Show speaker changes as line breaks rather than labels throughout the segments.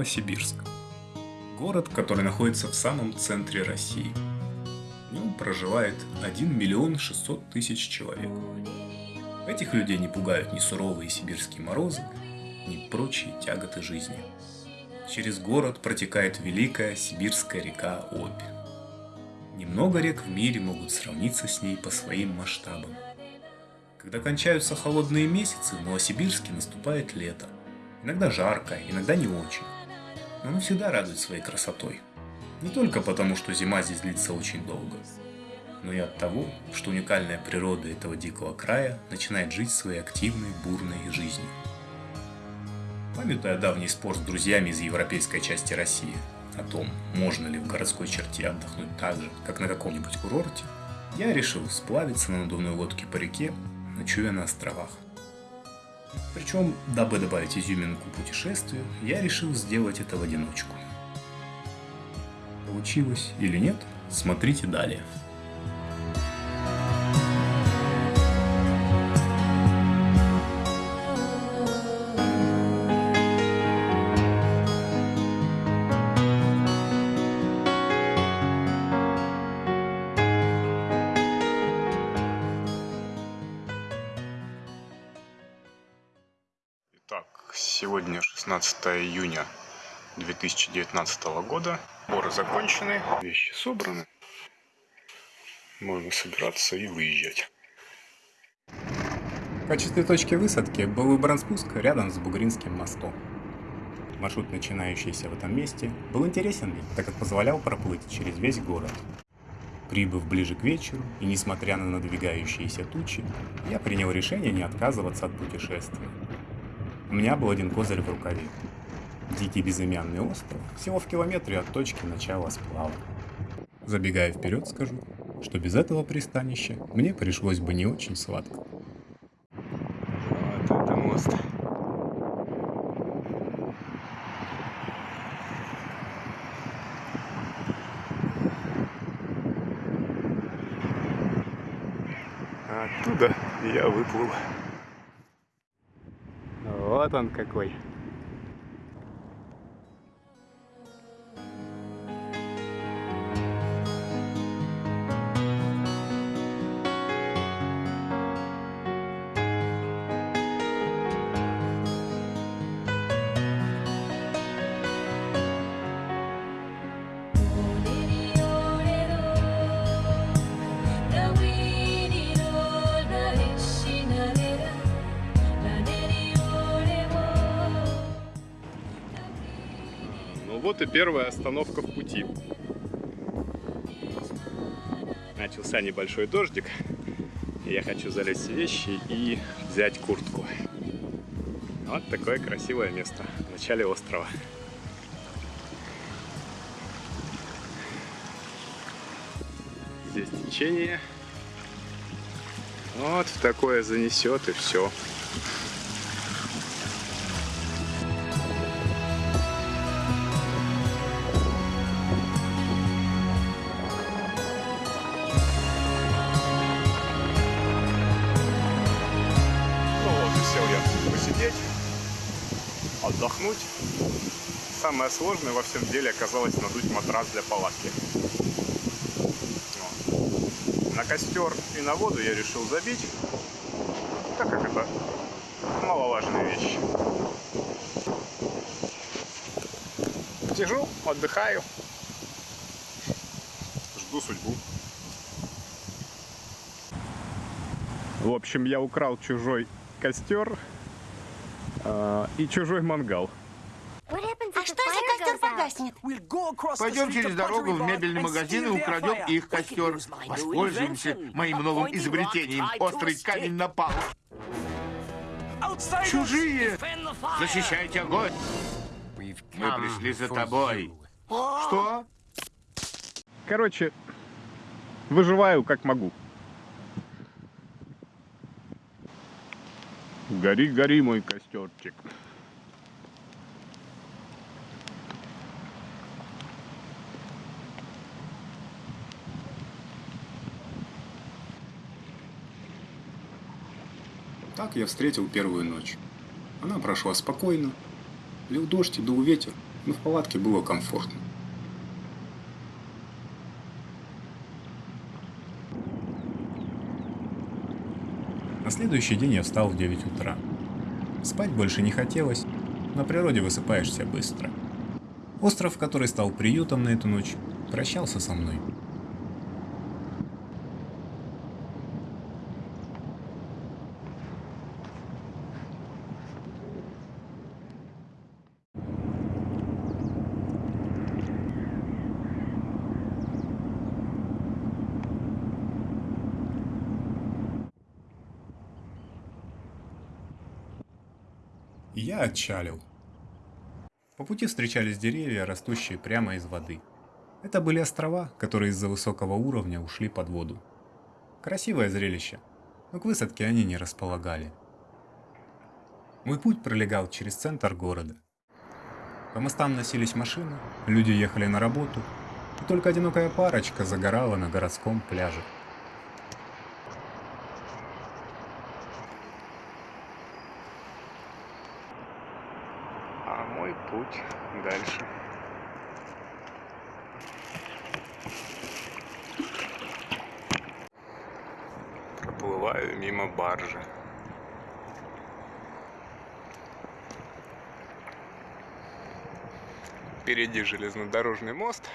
Новосибирск. Город, который находится в самом центре России. В нем проживает 1 миллион 600 тысяч человек. Этих людей не пугают ни суровые сибирские морозы, ни прочие тяготы жизни. Через город протекает великая сибирская река Обь. Немного рек в мире могут сравниться с ней по своим масштабам. Когда кончаются холодные месяцы, в Новосибирске наступает лето – Иногда жарко, иногда не очень. Оно всегда радует своей красотой. Не только потому, что зима здесь длится очень долго, но и от того, что уникальная природа этого дикого края начинает жить своей активной, бурной жизнью. Памятуя давний спор с друзьями из европейской части России о том, можно ли в городской черте отдохнуть так же, как на каком-нибудь курорте, я решил сплавиться на надувной лодке по реке, ночуя на островах. Причем, дабы добавить изюминку путешествию, я решил сделать это в одиночку. Получилось или нет, смотрите далее. 16 июня 2019 года. Сборы закончены, вещи собраны. Можно собираться и выезжать. В качестве точки высадки был выбран спуск рядом с Бугринским мостом. Маршрут, начинающийся в этом месте, был интересен так как позволял проплыть через весь город. Прибыв ближе к вечеру и несмотря на надвигающиеся тучи, я принял решение не отказываться от путешествия. У меня был один козырь в рукаве. Дикий безымянный остров, всего в километре от точки начала сплава. Забегая вперед, скажу, что без этого пристанища мне пришлось бы не очень сладко.
Вот это мост. Оттуда я выплыл. Он какой. И первая остановка в пути. Начался небольшой дождик. Я хочу залезть в вещи и взять куртку. Вот такое красивое место в начале острова. Здесь течение. Вот в такое занесет и все. Самое сложное во всем деле оказалось надуть матрас для палатки. На костер и на воду я решил забить, так как это маловажная вещь. Сижу, отдыхаю, жду судьбу. В общем, я украл чужой костер, а, и чужой мангал.
А что, если костер погаснет?
Пойдем через дорогу в мебельный магазин и украдем их костер. Воспользуемся моим новым изобретением – острый камень на палу. Чужие! Защищайте огонь! Мы пришли за тобой. Что?
Короче, выживаю как могу. Гори, гори, мой костерчик.
Так я встретил первую ночь. Она прошла спокойно. Лил дождь и дул ветер, но в палатке было комфортно. На следующий день я встал в 9 утра. Спать больше не хотелось, на природе высыпаешься быстро. Остров, который стал приютом на эту ночь, прощался со мной. Я отчалил. По пути встречались деревья, растущие прямо из воды. Это были острова, которые из-за высокого уровня ушли под воду. Красивое зрелище, но к высадке они не располагали. Мой путь пролегал через центр города. По мостам носились машины, люди ехали на работу, и только одинокая парочка загорала на городском пляже.
А путь дальше. Проплываю мимо баржи. Впереди железнодорожный мост,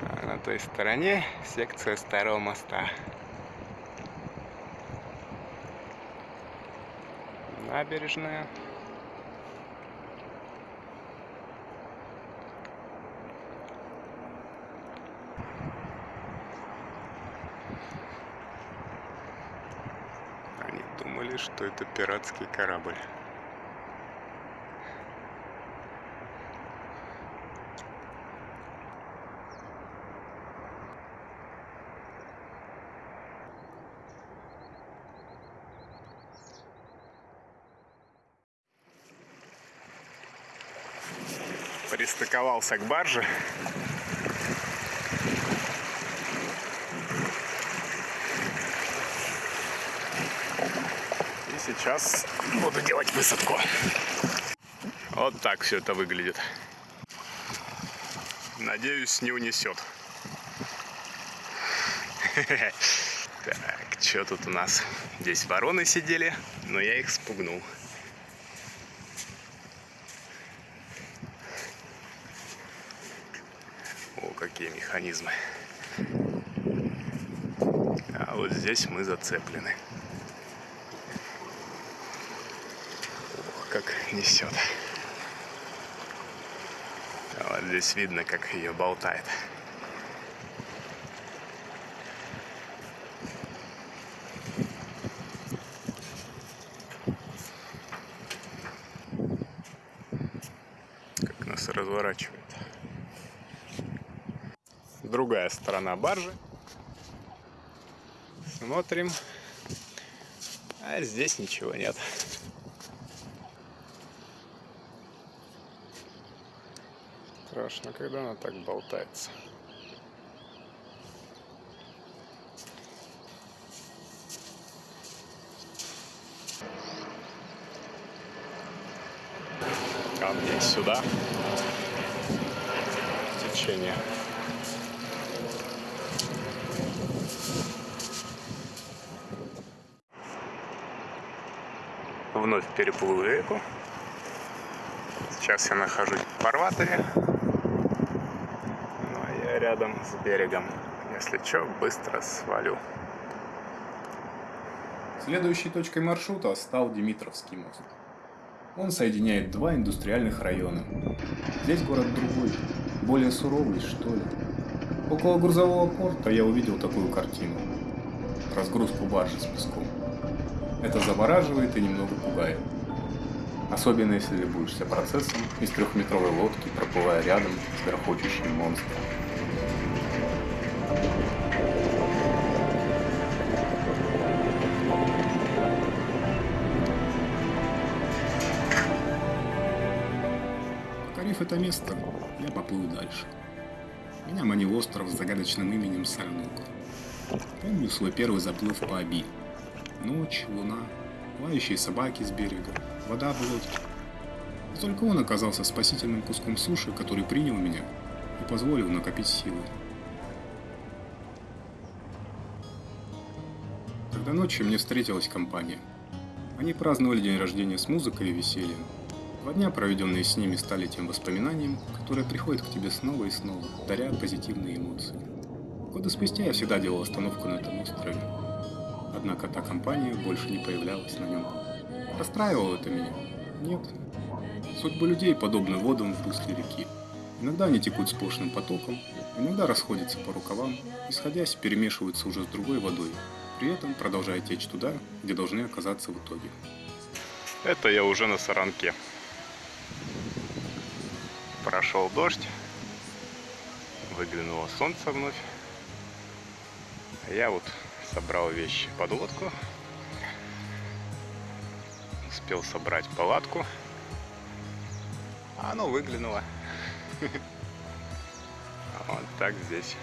а на той стороне секция старого моста. Набережная. Думали, что это пиратский корабль. Пристыковался к барже. Сейчас буду делать высадку. Вот так все это выглядит. Надеюсь, не унесет. Так, что тут у нас? Здесь вороны сидели, но я их спугнул. О, какие механизмы. А вот здесь мы зацеплены. Как несет. А вот здесь видно, как ее болтает. Как нас разворачивает. Другая сторона баржи. Смотрим. А здесь ничего нет. Страшно, когда она так болтается. Камни сюда. Течение. Вновь переплыл реку. Сейчас я нахожусь в фарватере. Рядом с берегом. Если что, быстро свалю.
Следующей точкой маршрута стал Димитровский мост. Он соединяет два индустриальных района. Здесь город другой, более суровый, что ли. Около грузового порта я увидел такую картину. Разгрузку баржи с песком. Это завораживает и немного пугает. Особенно если любуешься процессом из трехметровой лодки, проплывая рядом с грохочущим монстром. Это место, я поплыл дальше. Меня манил остров с загадочным именем Сальнук. Помню свой первый заплыв по Оби. Ночь, луна, лающие собаки с берега, вода в лодке. И только он оказался спасительным куском суши, который принял меня и позволил накопить силы. Когда ночью мне встретилась компания. Они праздновали день рождения с музыкой и весельем. Два дня, проведенные с ними, стали тем воспоминанием, которое приходит к тебе снова и снова, даря позитивные эмоции. Годы спустя я всегда делал остановку на этом острове. Однако та компания больше не появлялась на нем. Расстраивало это меня? Нет. Судьбы людей подобны водам в русле реки. Иногда они текут сплошным потоком, иногда расходятся по рукавам и, сходясь, перемешиваются уже с другой водой, при этом продолжая течь туда, где должны оказаться в итоге.
Это я уже на Саранке. Прошел дождь, выглянуло солнце вновь. А я вот собрал вещи под лодку, успел собрать палатку, а оно выглянуло. Вот так здесь.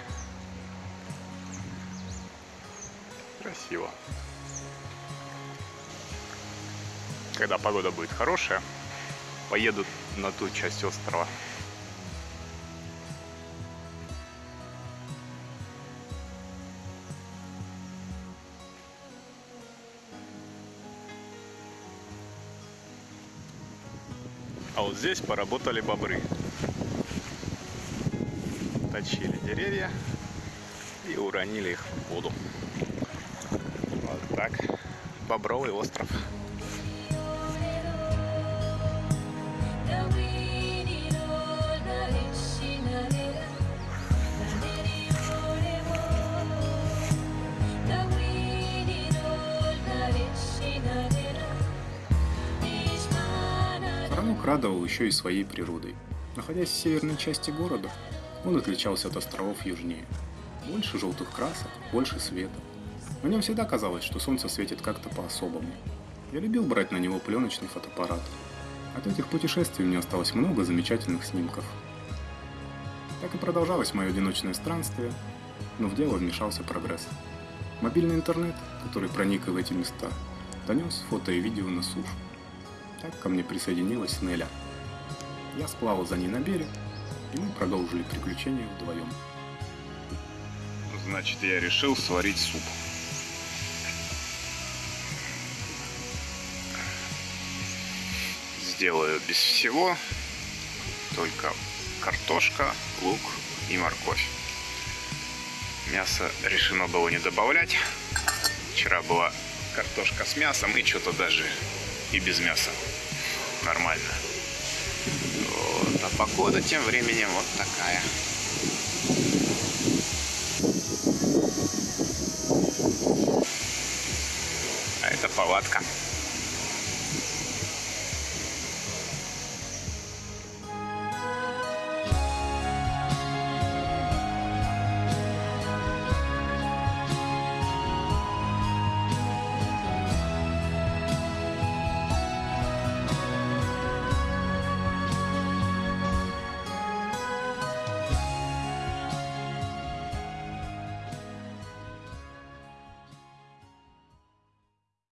Красиво. Когда погода будет хорошая, поеду на ту часть острова. Вот здесь поработали бобры. Точили деревья и уронили их в воду. Вот так. Бобровый остров.
Саранук радовал еще и своей природой. Находясь в северной части города, он отличался от островов южнее. Больше желтых красок, больше света. На нем всегда казалось, что солнце светит как-то по-особому. Я любил брать на него пленочный фотоаппарат. От этих путешествий у меня осталось много замечательных снимков. Так и продолжалось мое одиночное странствие, но в дело вмешался прогресс. Мобильный интернет, который проник в эти места, донес фото и видео на сушу. Так ко мне присоединилась Неля. Я сплавал за ней на берег, и мы продолжили приключения вдвоем.
Значит, я решил сварить суп. Сделаю без всего, только картошка, лук и морковь. Мясо решено было не добавлять. Вчера была картошка с мясом и что-то даже и без мяса. Нормально. Вот. А погода тем временем вот такая. А это палатка.